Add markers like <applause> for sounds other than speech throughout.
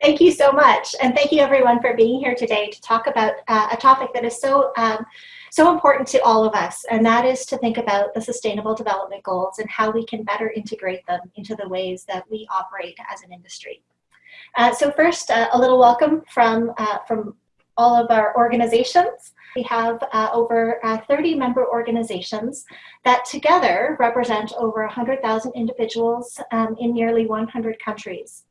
Thank you so much. And thank you everyone for being here today to talk about uh, a topic that is so, um, so important to all of us. And that is to think about the Sustainable Development Goals and how we can better integrate them into the ways that we operate as an industry. Uh, so first, uh, a little welcome from, uh, from all of our organizations. We have uh, over uh, 30 member organizations that together represent over 100,000 individuals um, in nearly 100 countries.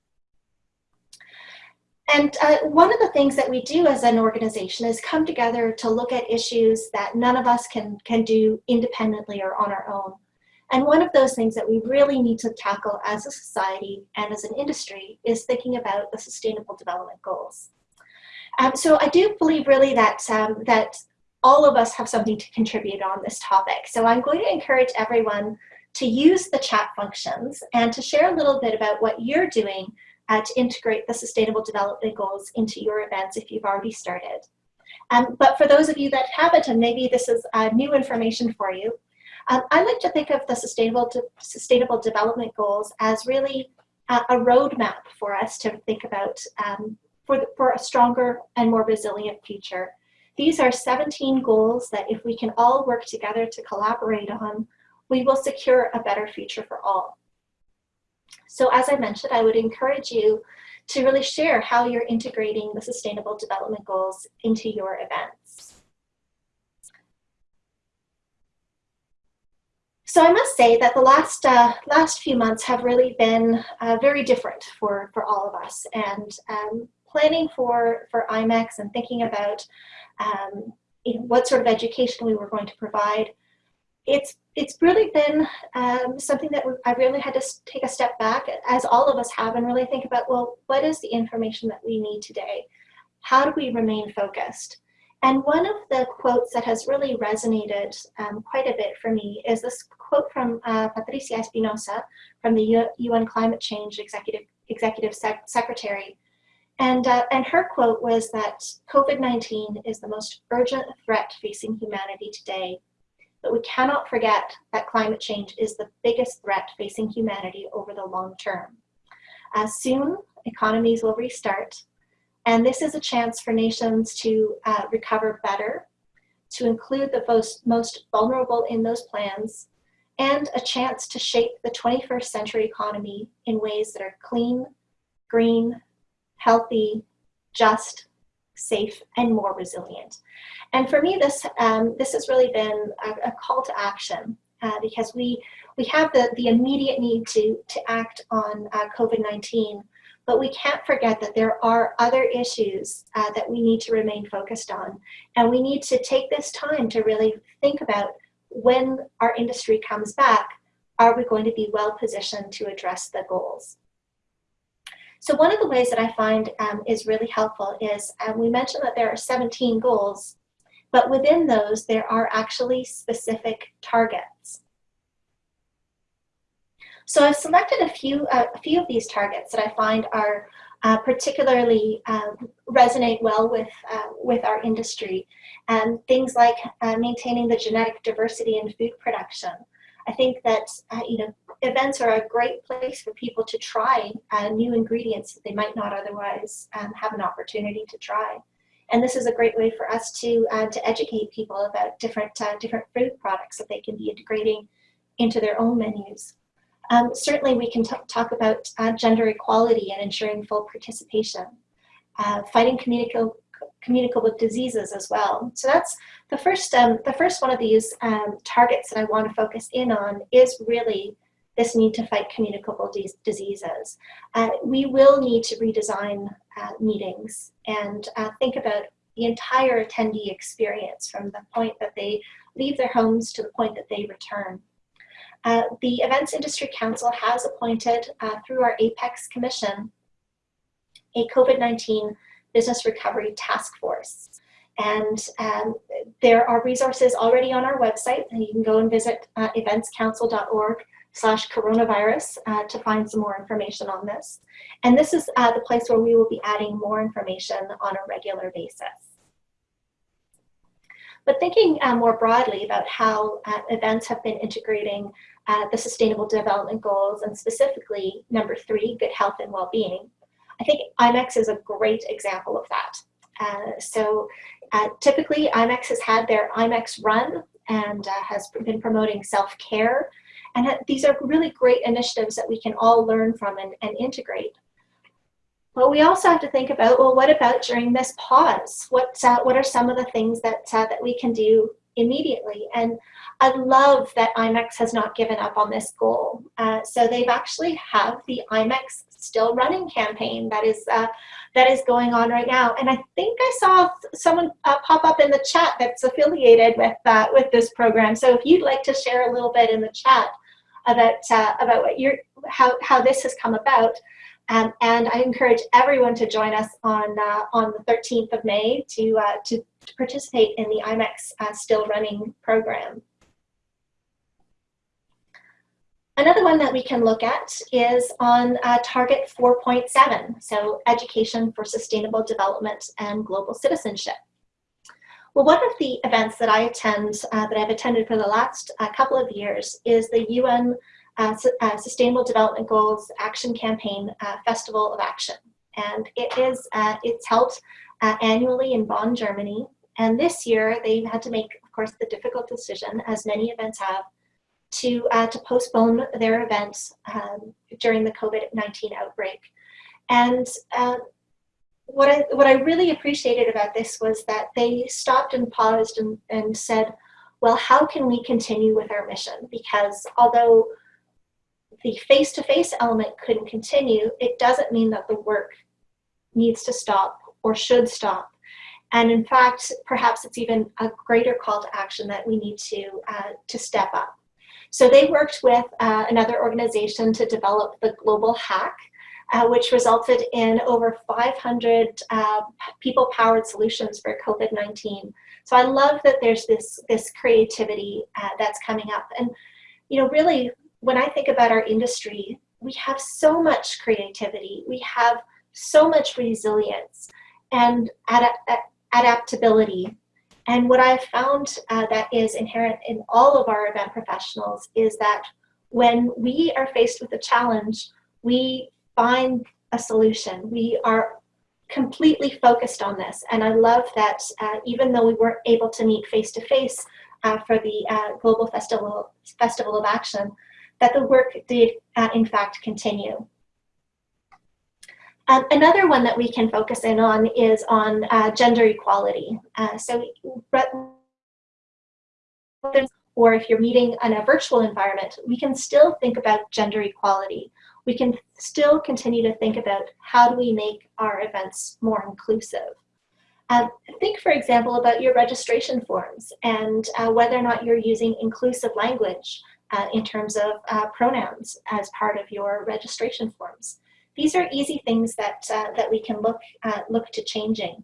And uh, one of the things that we do as an organization is come together to look at issues that none of us can, can do independently or on our own. And one of those things that we really need to tackle as a society and as an industry is thinking about the Sustainable Development Goals. Um, so I do believe really that, um, that all of us have something to contribute on this topic. So I'm going to encourage everyone to use the chat functions and to share a little bit about what you're doing uh, to integrate the Sustainable Development Goals into your events if you've already started. Um, but for those of you that haven't, and maybe this is uh, new information for you, um, I like to think of the Sustainable, De Sustainable Development Goals as really uh, a roadmap for us to think about um, for, the, for a stronger and more resilient future. These are 17 goals that if we can all work together to collaborate on, we will secure a better future for all. So as I mentioned, I would encourage you to really share how you're integrating the Sustainable Development Goals into your events. So I must say that the last uh, last few months have really been uh, very different for, for all of us. And um, planning for, for IMEX and thinking about um, you know, what sort of education we were going to provide, it's it's really been um, something that I really had to take a step back, as all of us have, and really think about, well, what is the information that we need today? How do we remain focused? And one of the quotes that has really resonated um, quite a bit for me is this quote from uh, Patricia Espinosa from the UN Climate Change Executive, Executive Sec Secretary. And, uh, and her quote was that COVID-19 is the most urgent threat facing humanity today but we cannot forget that climate change is the biggest threat facing humanity over the long term. As soon, economies will restart, and this is a chance for nations to uh, recover better, to include the most, most vulnerable in those plans, and a chance to shape the 21st century economy in ways that are clean, green, healthy, just, safe, and more resilient. And for me, this, um, this has really been a, a call to action uh, because we, we have the, the immediate need to, to act on uh, COVID-19, but we can't forget that there are other issues uh, that we need to remain focused on. And we need to take this time to really think about when our industry comes back, are we going to be well positioned to address the goals? So one of the ways that I find um, is really helpful is um, we mentioned that there are 17 goals, but within those there are actually specific targets. So I've selected a few, uh, a few of these targets that I find are uh, particularly uh, resonate well with, uh, with our industry. And things like uh, maintaining the genetic diversity in food production, I think that, uh, you know, events are a great place for people to try uh, new ingredients that they might not otherwise um, have an opportunity to try. And this is a great way for us to, uh, to educate people about different, uh, different food products that they can be integrating into their own menus. Um, certainly we can talk about uh, gender equality and ensuring full participation, uh, fighting communicable communicable diseases as well. So that's the first, um, the first one of these um, targets that I want to focus in on is really this need to fight communicable diseases. Uh, we will need to redesign uh, meetings and uh, think about the entire attendee experience from the point that they leave their homes to the point that they return. Uh, the Events Industry Council has appointed, uh, through our APEX Commission, a COVID-19 Business Recovery Task Force. And um, there are resources already on our website, and you can go and visit uh, eventscouncil.org slash coronavirus uh, to find some more information on this. And this is uh, the place where we will be adding more information on a regular basis. But thinking uh, more broadly about how uh, events have been integrating uh, the Sustainable Development Goals and specifically number three, good health and well-being, I think IMEX is a great example of that. Uh, so uh, typically IMEX has had their IMEX run and uh, has been promoting self-care. And these are really great initiatives that we can all learn from and, and integrate. But we also have to think about, well, what about during this pause? What, uh, what are some of the things that, uh, that we can do immediately? And I love that IMEX has not given up on this goal. Uh, so they've actually have the IMEX Still Running campaign that is uh, that is going on right now. And I think I saw someone uh, pop up in the chat that's affiliated with uh, with this program. So if you'd like to share a little bit in the chat about uh, about what you're how how this has come about. Um, and I encourage everyone to join us on uh, on the 13th of May to, uh, to, to participate in the IMEX Still Running program. Another one that we can look at is on uh, target 4.7, so education for sustainable development and global citizenship. Well, one of the events that I attend, uh, that I've attended for the last uh, couple of years is the UN uh, uh, Sustainable Development Goals Action Campaign uh, Festival of Action. And it is, it's held annually in Bonn, Germany. And this year they had to make, of course, the difficult decision, as many events have, to, uh, to postpone their events um, during the COVID-19 outbreak. And uh, what, I, what I really appreciated about this was that they stopped and paused and, and said, well, how can we continue with our mission? Because although the face-to-face -face element couldn't continue, it doesn't mean that the work needs to stop or should stop. And in fact, perhaps it's even a greater call to action that we need to, uh, to step up. So they worked with uh, another organization to develop the Global Hack, uh, which resulted in over 500 uh, people-powered solutions for COVID-19. So I love that there's this, this creativity uh, that's coming up. And, you know, really, when I think about our industry, we have so much creativity. We have so much resilience and ad adaptability and what I've found uh, that is inherent in all of our event professionals is that when we are faced with a challenge, we find a solution. We are completely focused on this. And I love that uh, even though we weren't able to meet face-to-face uh, for the uh, Global Festival, Festival of Action, that the work did uh, in fact continue. Um, another one that we can focus in on is on uh, gender equality. Uh, so, or if you're meeting in a virtual environment, we can still think about gender equality. We can still continue to think about how do we make our events more inclusive. Um, think, for example, about your registration forms and uh, whether or not you're using inclusive language uh, in terms of uh, pronouns as part of your registration forms. These are easy things that, uh, that we can look, uh, look to changing.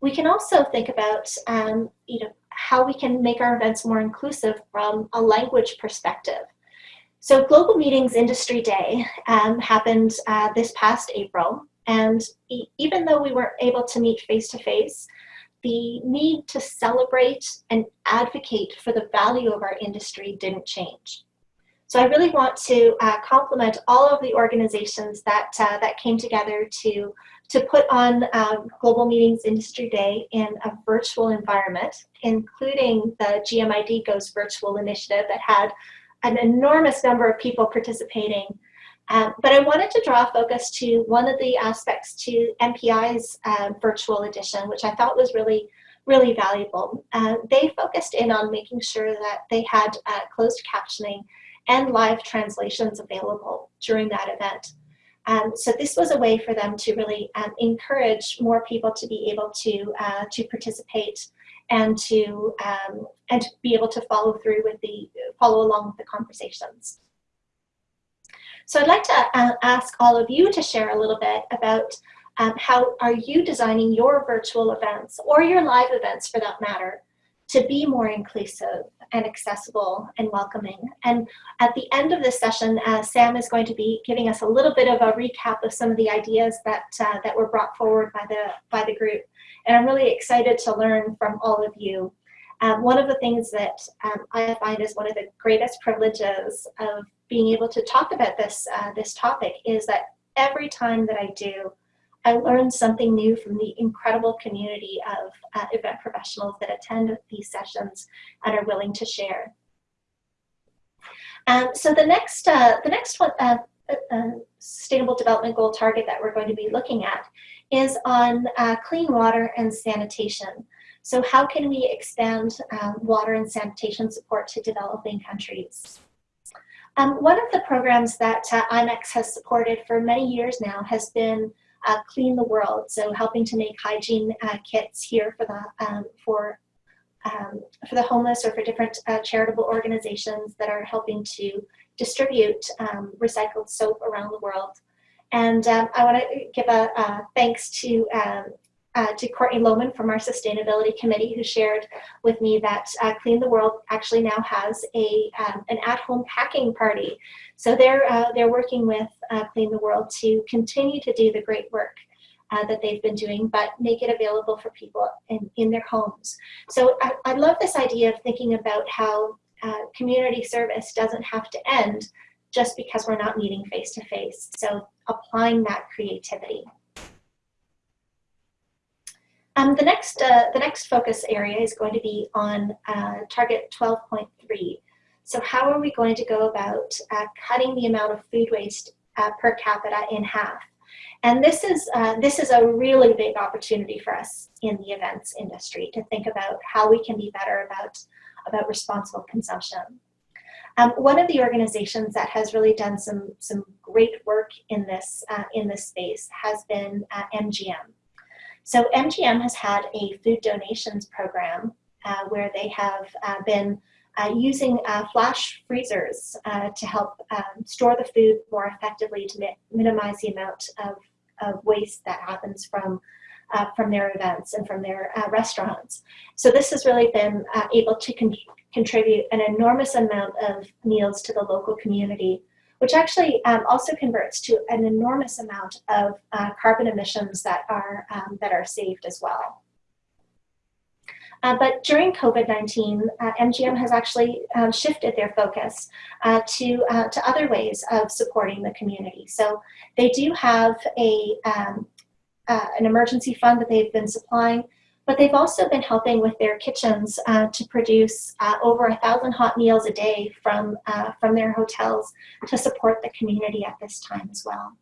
We can also think about um, you know, how we can make our events more inclusive from a language perspective. So Global Meetings Industry Day um, happened uh, this past April, and e even though we weren't able to meet face-to-face, -face, the need to celebrate and advocate for the value of our industry didn't change. So I really want to uh, compliment all of the organizations that, uh, that came together to, to put on um, Global Meetings Industry Day in a virtual environment, including the GMID Goes Virtual initiative that had an enormous number of people participating. Um, but I wanted to draw focus to one of the aspects to MPI's uh, virtual edition, which I thought was really really valuable. Uh, they focused in on making sure that they had uh, closed captioning and live translations available during that event. Um, so this was a way for them to really um, encourage more people to be able to, uh, to participate and to, um, and to be able to follow through with the, follow along with the conversations. So I'd like to uh, ask all of you to share a little bit about um, how are you designing your virtual events or your live events for that matter to be more inclusive and accessible and welcoming. And at the end of this session, uh, Sam is going to be giving us a little bit of a recap of some of the ideas that, uh, that were brought forward by the, by the group. And I'm really excited to learn from all of you. Um, one of the things that um, I find is one of the greatest privileges of being able to talk about this, uh, this topic is that every time that I do, I learned something new from the incredible community of uh, event professionals that attend these sessions and are willing to share. Um, so the next, uh, the next one, uh, uh, Sustainable Development Goal target that we're going to be looking at is on uh, clean water and sanitation. So how can we expand um, water and sanitation support to developing countries? Um, one of the programs that uh, IMEX has supported for many years now has been uh, Clean the World, so helping to make hygiene uh, kits here for the, um, for, um, for the homeless or for different uh, charitable organizations that are helping to distribute um, recycled soap around the world. And um, I want to give a, thanks to um, uh, to Courtney Lohman from our sustainability committee who shared with me that uh, Clean the World actually now has a um, an at-home packing party. So they're uh, they're working with uh, Clean the World to continue to do the great work uh, that they've been doing, but make it available for people in, in their homes. So I, I love this idea of thinking about how uh, community service doesn't have to end just because we're not meeting face to face. So applying that creativity. Um, the next uh, the next focus area is going to be on uh, target 12.3. So how are we going to go about uh, cutting the amount of food waste uh, per capita in half? And this is uh, this is a really big opportunity for us in the events industry to think about how we can be better about about responsible consumption. Um, one of the organizations that has really done some, some great work in this, uh, in this space has been MGM. So MGM has had a food donations program uh, where they have uh, been uh, using uh, flash freezers to help um, store the food more effectively to mi minimize the amount of, of waste that happens from uh, from their events and from their uh, restaurants. So this has really been uh, able to con contribute an enormous amount of meals to the local community, which actually um, also converts to an enormous amount of uh, carbon emissions that are, um, that are saved as well. Uh, but during COVID-19, uh, MGM has actually um, shifted their focus uh, to, uh, to other ways of supporting the community. So they do have a, um, uh, an emergency fund that they've been supplying, but they've also been helping with their kitchens uh, to produce uh, over a thousand hot meals a day from, uh, from their hotels to support the community at this time as well.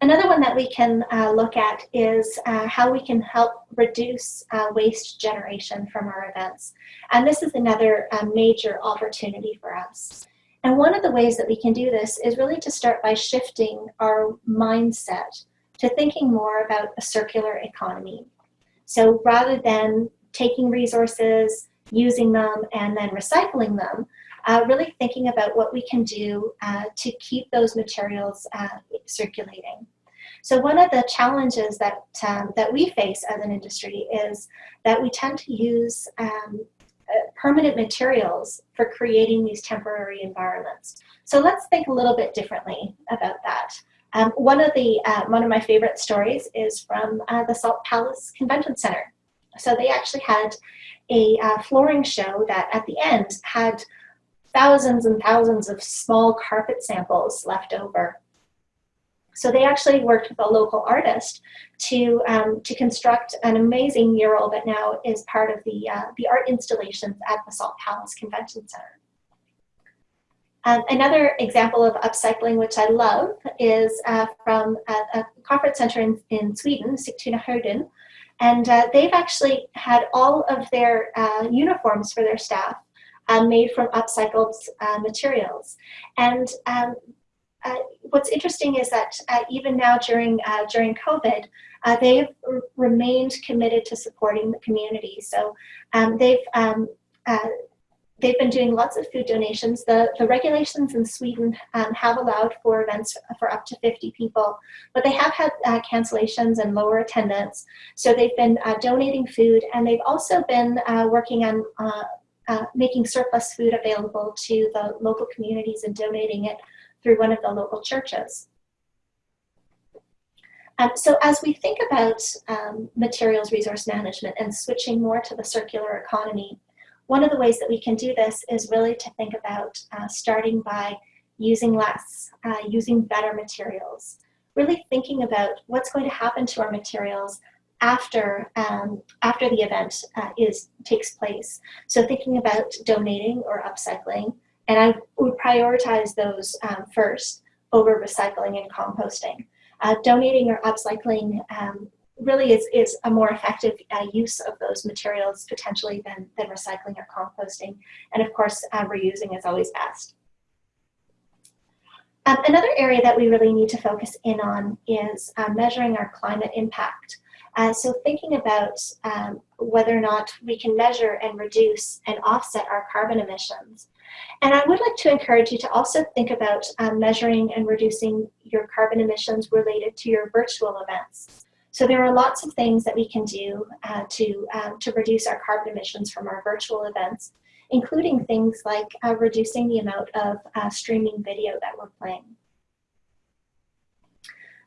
Another one that we can uh, look at is uh, how we can help reduce waste generation from our events. And this is another major opportunity for us. And one of the ways that we can do this is really to start by shifting our mindset to thinking more about a circular economy. So rather than taking resources, using them, and then recycling them, uh, really thinking about what we can do uh, to keep those materials uh, circulating. So one of the challenges that, um, that we face as an industry is that we tend to use um, uh, permanent materials for creating these temporary environments. So let's think a little bit differently about that. Um, one of the uh, one of my favorite stories is from uh, the Salt Palace Convention Center. So they actually had a uh, flooring show that at the end had thousands and thousands of small carpet samples left over. So they actually worked with a local artist to, um, to construct an amazing mural that now is part of the, uh, the art installations at the Salt Palace Convention Center. Um, another example of upcycling, which I love, is uh, from a, a, conference center in, in Sweden, Sigtunahöjden. And uh, they've actually had all of their uh, uniforms for their staff uh, made from upcycled uh, materials. And um, uh, what's interesting is that uh, even now during uh, during COVID, uh, they've remained committed to supporting the community. So um, they've um, uh, they've been doing lots of food donations. The the regulations in Sweden um, have allowed for events for up to 50 people, but they have had cancellations and lower attendance. So they've been donating food, and they've also been working on. making surplus food available to the local communities and donating it through one of the local churches. Um, so as we think about um, materials resource management and switching more to the circular economy, one of the ways that we can do this is really to think about uh, starting by using less, uh, using better materials, really thinking about what's going to happen to our materials after um, after the event uh, is takes place. So thinking about donating or upcycling, and I would prioritize those um, first over recycling and composting. Uh, donating or upcycling um, really is, is a more effective uh, use of those materials potentially than, than recycling or composting. And of course, uh, reusing is always best. Um, another area that we really need to focus in on is uh, measuring our climate impact. Uh, so thinking about um, whether or not we can measure and reduce and offset our carbon emissions. And I would like to encourage you to also think about um, measuring and reducing your carbon emissions related to your virtual events. So there are lots of things that we can do uh, to, um, to reduce our carbon emissions from our virtual events, including things like uh, reducing the amount of uh, streaming video that we're playing.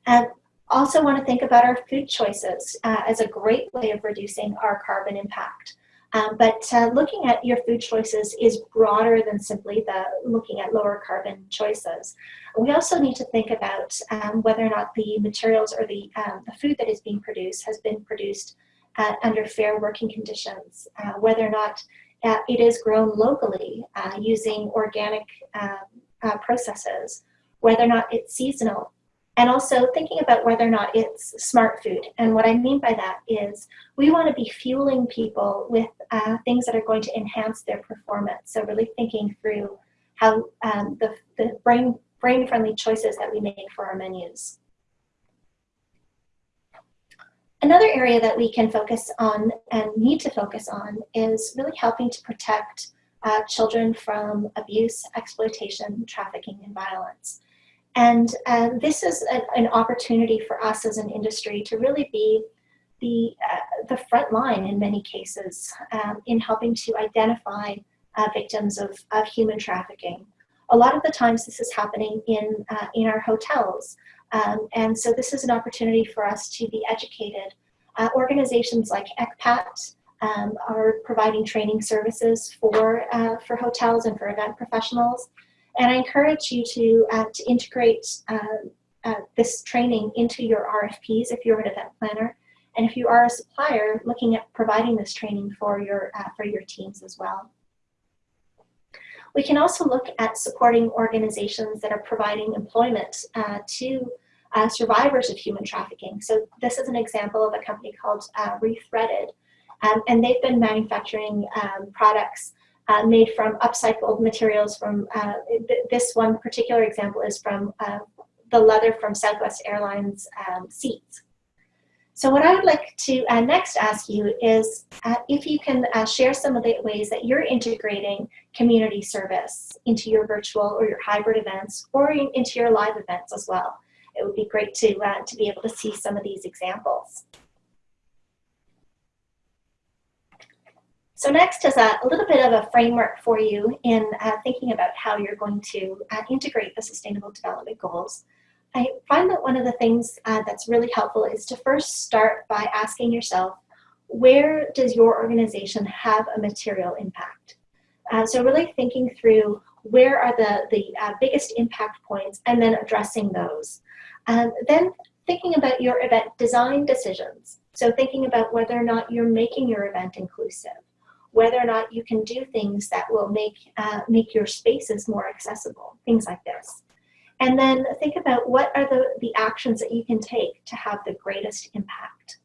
And also want to think about our food choices uh, as a great way of reducing our carbon impact. Um, but uh, looking at your food choices is broader than simply the looking at lower carbon choices. We also need to think about um, whether or not the materials or the, um, the food that is being produced has been produced uh, under fair working conditions, uh, whether or not uh, it is grown locally uh, using organic um, uh, processes, whether or not it's seasonal, and also thinking about whether or not it's smart food. And what I mean by that is we want to be fueling people with uh, things that are going to enhance their performance. So really thinking through how um, the, the brain, brain-friendly choices that we make for our menus. Another area that we can focus on and need to focus on is really helping to protect uh, children from abuse, exploitation, trafficking, and violence. And uh, this is an, an, opportunity for us as an industry to really be the, uh, the front line in many cases um, in helping to identify uh, victims of, of human trafficking. A lot of the times this is happening in, uh, in our hotels. Um, and so this is an opportunity for us to be educated. Uh, organizations like ECPAT um, are providing training services for, uh, for hotels and for event professionals. And I encourage you to, uh, to integrate uh, uh this training into your RFPs if you're an event planner. And if you are a supplier, looking at providing this training for your, uh, for your teams as well. We can also look at supporting organizations that are providing employment uh, to uh, survivors of human trafficking. So this is an example of a company called uh, Rethreaded, um, and they've been manufacturing um, products uh, made from upcycled materials from, uh, this one particular example is from uh, the leather from Southwest Airlines um, seats. So what I would like to uh, next ask you is uh, if you can uh, share some of the ways that you're integrating community service into your virtual or your hybrid events or in, into your live events as well. It would be great to, to be able to see some of these examples. So next is a, a, little bit of a framework for you in uh, thinking about how you're going to uh, integrate the Sustainable Development Goals. I find that one of the things uh, that's really helpful is to first start by asking yourself, where does your organization have a material impact? Uh, so really thinking through where are the, the uh, biggest impact points and then addressing those. Um, then thinking about your event design decisions. So thinking about whether or not you're making your event inclusive whether or not you can do things that will make, uh, make your spaces more accessible, things like this. And then think about what are the, the actions that you can take to have the greatest impact.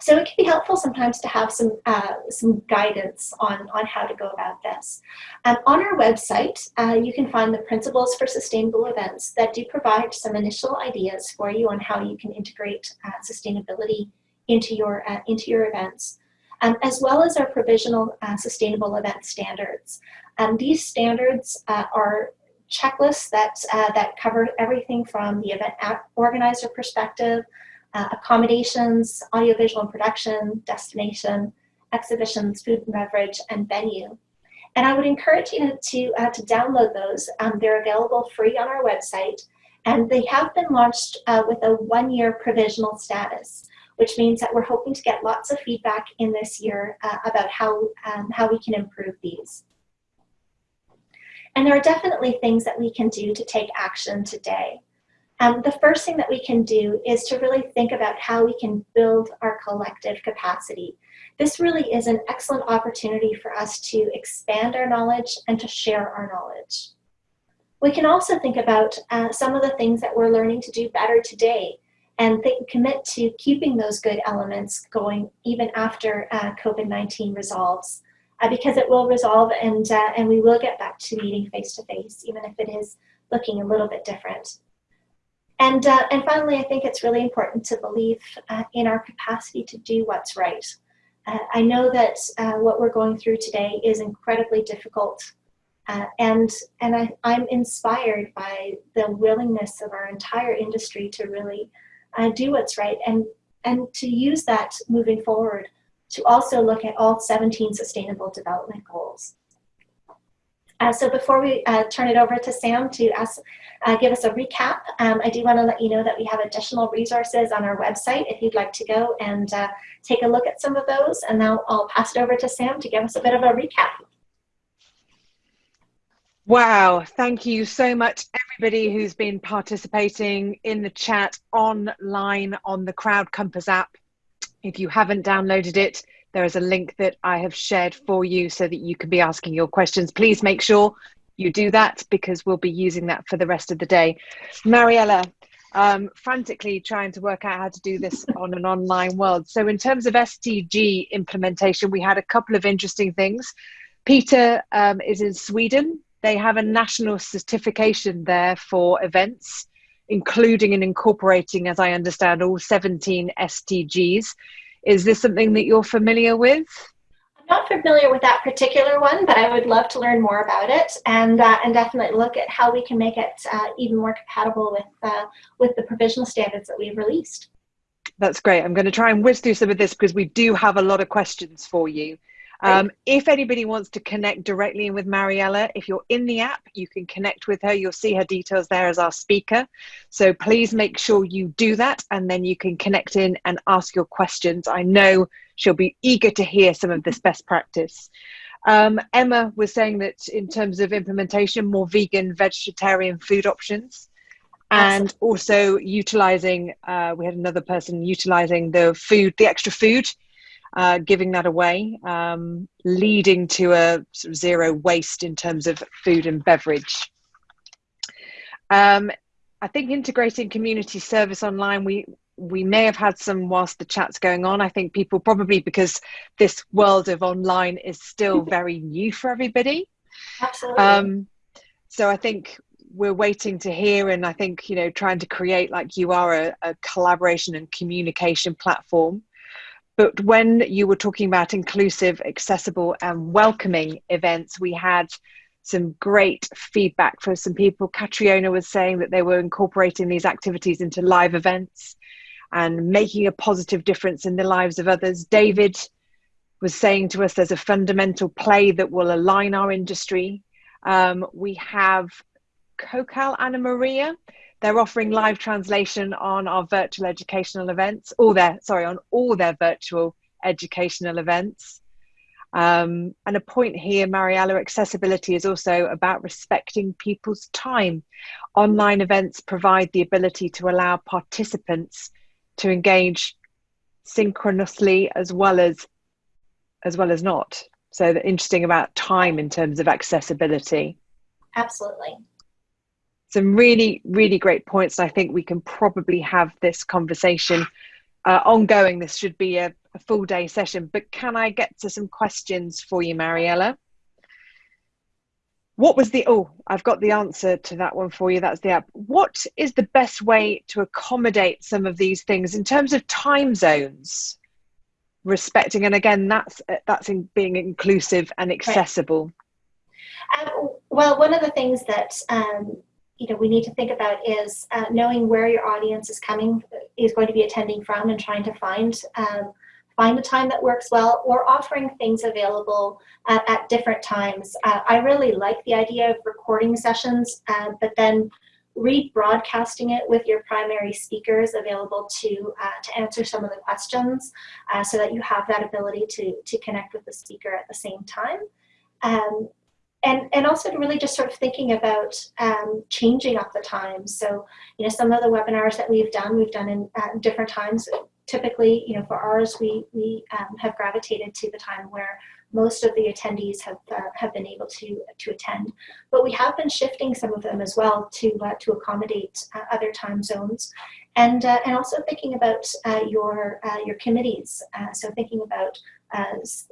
So it can be helpful sometimes to have some, uh, some guidance on, on how to go about this. Um, on our website, uh, you can find the principles for sustainable events that do provide some initial ideas for you on how you can integrate uh, sustainability into your, uh, into your events um, as well as our provisional uh, sustainable event standards. Um, these standards uh, are checklists that, uh, that cover everything from the event organizer perspective, uh, accommodations, audiovisual production, destination, exhibitions, food and beverage, and venue. And I would encourage you to, uh, to download those. Um, they're available free on our website. And they have been launched uh, with a one-year provisional status, which means that we're hoping to get lots of feedback in this year uh, about how, um, how we can improve these. And there are definitely things that we can do to take action today. Um, the first thing that we can do is to really think about how we can build our collective capacity. This really is an excellent opportunity for us to expand our knowledge and to share our knowledge. We can also think about uh, some of the things that we're learning to do better today and think, commit to keeping those good elements going even after uh, COVID-19 resolves. Uh, because it will resolve and, uh, and we will get back to meeting face to face, even if it is looking a little bit different. And, uh, and finally, I think it's really important to believe uh, in our capacity to do what's right. Uh, I know that uh, what we're going through today is incredibly difficult and and I, I'm inspired by the willingness of our entire industry to really uh, do what's right and, and to use that moving forward to also look at all 17 sustainable development goals. Uh, so before we uh, turn it over to Sam to ask, uh, give us a recap, um, I do want to let you know that we have additional resources on our website if you'd like to go and uh, take a look at some of those. And now I'll pass it over to Sam to give us a bit of a recap. Wow, thank you so much, everybody who's been participating in the chat online on the CrowdCompass app. If you haven't downloaded it, there is a link that I have shared for you so that you can be asking your questions. Please make sure you do that because we'll be using that for the rest of the day. Mariela, um, frantically trying to work out how to do this <laughs> on an online world. So in terms of SDG implementation, we had a couple of interesting things. Peter um, is in Sweden. They have a national certification there for events, including and incorporating, as I understand, all 17 SDGs. Is this something that you're familiar with? I'm not familiar with that particular one, but I would love to learn more about it and uh, and definitely look at how we can make it uh, even more compatible with uh, with the provisional standards that we've released. That's great. I'm going to try and whiz through some of this because we do have a lot of questions for you. Um, if anybody wants to connect directly with Mariela, if you're in the app, you can connect with her. You'll see her details there as our speaker. So please make sure you do that and then you can connect in and ask your questions. I know she'll be eager to hear some of this <laughs> best practice. Um, Emma was saying that in terms of implementation, more vegan, vegetarian food options and also utilizing, uh, we had another person utilizing the food, the extra food uh, giving that away, um, leading to a sort of zero waste in terms of food and beverage. Um, I think integrating community service online, we we may have had some whilst the chat's going on. I think people probably because this world of online is still very new for everybody. Absolutely. Um, so I think we're waiting to hear, and I think you know trying to create like you are a, a collaboration and communication platform but when you were talking about inclusive, accessible, and welcoming events, we had some great feedback from some people. Catriona was saying that they were incorporating these activities into live events and making a positive difference in the lives of others. David was saying to us there's a fundamental play that will align our industry. Um, we have Kokal Anna Maria they're offering live translation on our virtual educational events, all their, sorry, on all their virtual educational events. Um, and a point here, Mariela, accessibility is also about respecting people's time. Online events provide the ability to allow participants to engage synchronously as well as as well as not. So interesting about time in terms of accessibility. Absolutely some really, really great points. I think we can probably have this conversation uh, ongoing. This should be a, a, full day session, but can I get to some questions for you, Mariela? What was the, oh, I've got the answer to that one for you. That's the app. What is the best way to accommodate some of these things in terms of time zones? Respecting, and again, that's that's in being inclusive and accessible. Right. Um, well, one of the things that um, you know we need to think about is uh, knowing where your audience is coming is going to be attending from and trying to find um, find a time that works well or offering things available uh, at different times. Uh, I really like the idea of recording sessions, uh, but then rebroadcasting it with your primary speakers available to, uh, to answer some of the questions so that you have that ability to, to connect with the speaker at the same time. Um, and, and also to really just sort of thinking about um, changing up the times. So, you know, some of the webinars that we've done, we've done in uh, different times. Typically, you know, for ours, we, we um, have gravitated to the time where most of the attendees have, uh, have been able to, to attend. But we have been shifting some of them as well to, uh, to accommodate uh, other time zones. And, uh, and also thinking about uh, your, your committees. so thinking about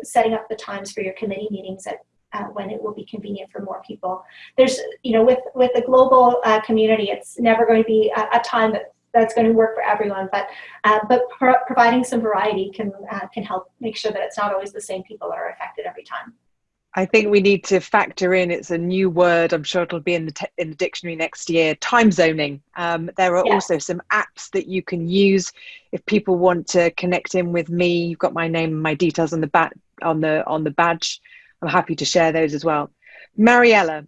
setting up the times for your committee meetings at uh, when it will be convenient for more people. There's, you know, with, with the global uh, community, it's never going to be a, a, time that that's going to work for everyone, but uh, but pro providing some variety can uh, can help make sure that it's not always the same people that are affected every time. I think we need to factor in. It's a new word. I'm sure it'll be in the in the dictionary next year. Time zoning. Um, there are also some apps that you can use if people want to connect in with me. You've got my name and my details on the bat on the on the badge. I'm happy to share those as well. Mariela,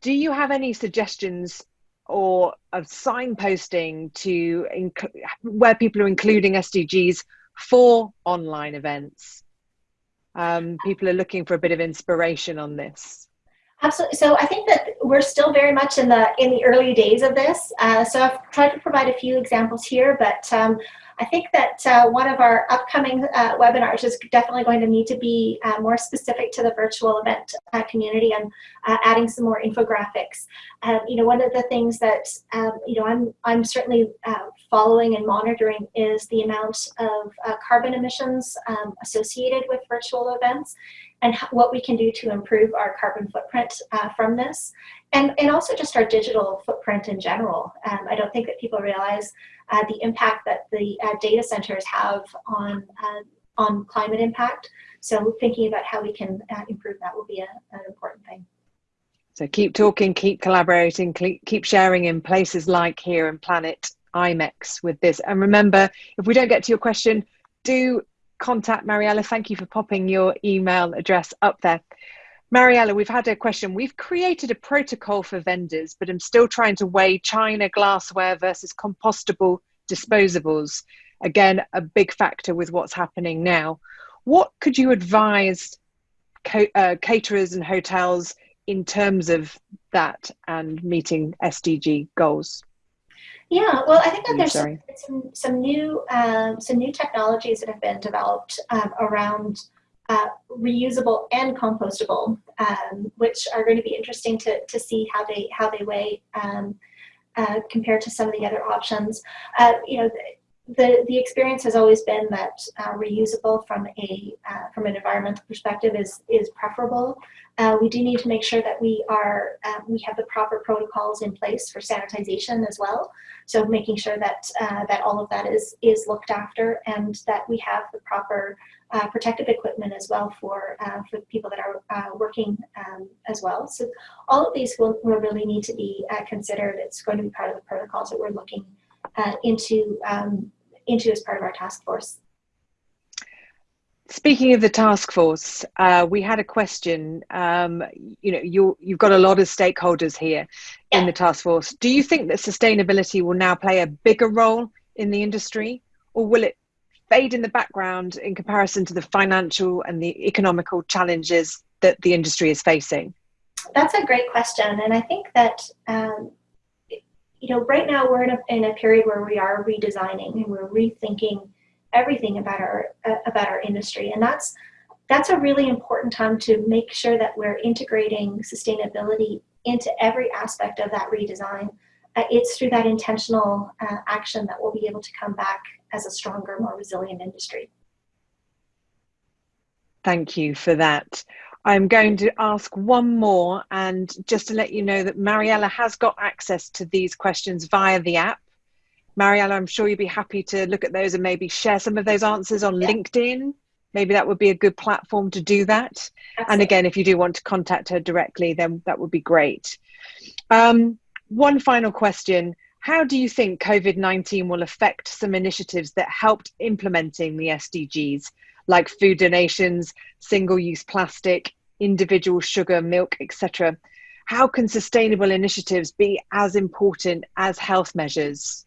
do you have any suggestions or of signposting to where people are including SDGs for online events? Um, people are looking for a bit of inspiration on this. Absolutely. So I think that we're still very much in the in the early days of this. Uh, so I've tried to provide a few examples here, but um, I think that uh, one of our upcoming uh, webinars is definitely going to need to be uh, more specific to the virtual event uh, community and uh, adding some more infographics. Um, you know, one of the things that, um, you know, I'm, I'm certainly uh, following and monitoring is the amount of carbon emissions um, associated with virtual events and what we can do to improve our carbon footprint from this. And, and also just our digital footprint in general. Um, I don't think that people realize uh, the impact that the uh, data centers have on, uh, on climate impact. So thinking about how we can uh, improve that will be a, an important thing. So keep talking, keep collaborating, keep sharing in places like here and Planet IMEX with this. And remember, if we don't get to your question, do contact Mariela. Thank you for popping your email address up there. Mariela, we've had a question. We've created a protocol for vendors, but I'm still trying to weigh china glassware versus compostable disposables. Again, a big factor with what's happening now. What could you advise uh, caterers and hotels in terms of that and meeting SDG goals? Yeah, well, I think that there's some, some, some new um, some new technologies that have been developed um, around uh, reusable and compostable, um, which are going to be interesting to, to see how they how they weigh um, uh, compared to some of the other options. Uh, you know, the, the, the experience has always been that uh, reusable from a uh, from an environmental perspective is is preferable. We do need to make sure that we are we have the proper protocols in place for sanitization as well. So making sure that that all of that is is looked after and that we have the proper uh, protective equipment as well for uh, for people that are uh, working um, as well. So all of these will, will really need to be uh, considered. It's going to be part of the protocols that we're looking uh, into um, into as part of our task force. Speaking of the task force, uh, we had a question. Um, you know, you you've got a lot of stakeholders here yeah. in the task force. Do you think that sustainability will now play a bigger role in the industry, or will it fade in the background in comparison to the financial and the economical challenges that the industry is facing? That's a great question. And I think that, um, you know, right now we're in a, in a period where we are redesigning and we're rethinking everything about our, uh, about our industry. And that's, that's a really important time to make sure that we're integrating sustainability into every aspect of that redesign. Uh, it's through that intentional uh, action that we'll be able to come back as a stronger, more resilient industry. Thank you for that. I'm going to ask one more and just to let you know that Mariela has got access to these questions via the app. Mariela, I'm sure you'd be happy to look at those and maybe share some of those answers on yeah. LinkedIn. Maybe that would be a good platform to do that. Absolutely. And again, if you do want to contact her directly, then that would be great. Um, one final question. How do you think COVID-19 will affect some initiatives that helped implementing the SDGs, like food donations, single-use plastic, individual sugar, milk, etc.? how can sustainable initiatives be as important as health measures?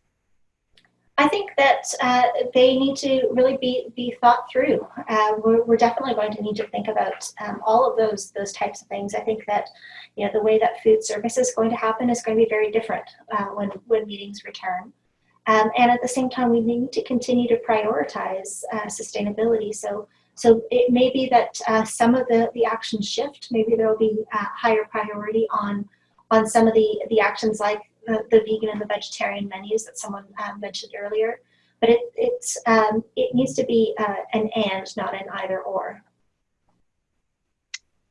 I think that uh, they need to really be, be thought through. Uh, we're, we're, definitely going to need to think about um, all of those those types of things. I think that you know the way that food service is going to happen is going to be very different uh, when when meetings return. Um, and at the same time, we need to continue to prioritize uh, sustainability. So so it may be that uh, some of the the actions shift. Maybe there will be a higher priority on on some of the the actions like the, the vegan and the vegetarian menus that someone um, mentioned earlier. But it, it's, um, it needs to be uh, an and, not an either or.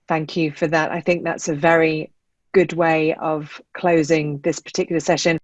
Thank you for that. I think that's a very good way of closing this particular session.